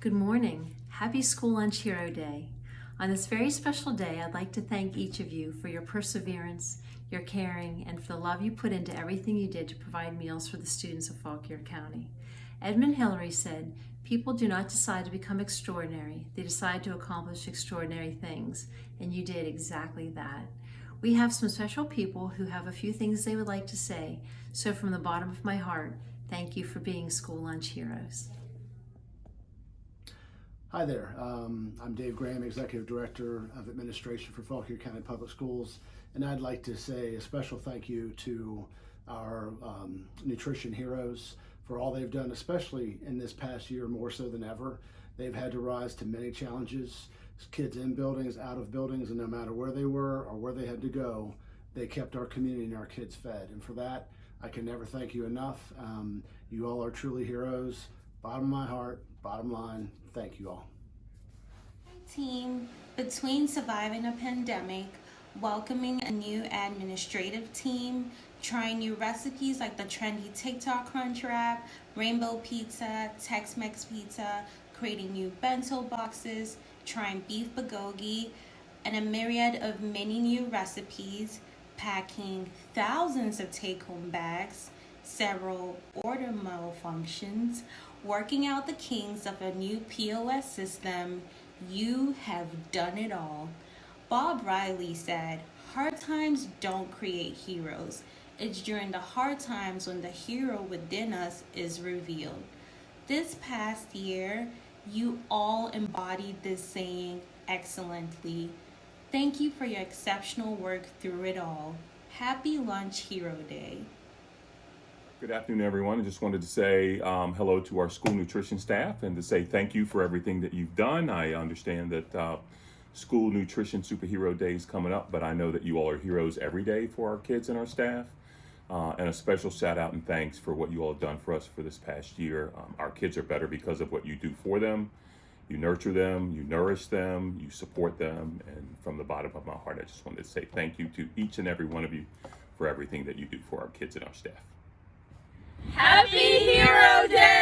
Good morning. Happy School Lunch Hero Day. On this very special day, I'd like to thank each of you for your perseverance, your caring, and for the love you put into everything you did to provide meals for the students of Fauquier County. Edmund Hillary said, People do not decide to become extraordinary, they decide to accomplish extraordinary things, and you did exactly that. We have some special people who have a few things they would like to say, so from the bottom of my heart, thank you for being school lunch heroes. Hi there, um, I'm Dave Graham, Executive Director of Administration for Fauquier County Public Schools, and I'd like to say a special thank you to our um, nutrition heroes for all they've done, especially in this past year more so than ever. They've had to rise to many challenges, kids in buildings, out of buildings, and no matter where they were or where they had to go, they kept our community and our kids fed. And for that, I can never thank you enough. Um, you all are truly heroes. Bottom of my heart, bottom line, thank you all. Team, between surviving a pandemic, welcoming a new administrative team, trying new recipes like the trendy TikTok Crunch Wrap, Rainbow Pizza, Tex-Mex Pizza, creating new bento boxes, trying beef bulgogi, and a myriad of many new recipes, packing thousands of take-home bags, several order malfunctions, working out the kinks of a new POS system, you have done it all. Bob Riley said, hard times don't create heroes. It's during the hard times when the hero within us is revealed. This past year, you all embodied this saying excellently. Thank you for your exceptional work through it all. Happy Lunch Hero Day. Good afternoon, everyone. I just wanted to say um, hello to our school nutrition staff and to say thank you for everything that you've done. I understand that uh, School Nutrition Superhero Day is coming up, but I know that you all are heroes every day for our kids and our staff. Uh, and a special shout out and thanks for what you all have done for us for this past year. Um, our kids are better because of what you do for them. You nurture them, you nourish them, you support them. And from the bottom of my heart, I just wanted to say thank you to each and every one of you for everything that you do for our kids and our staff. Happy Hero Day!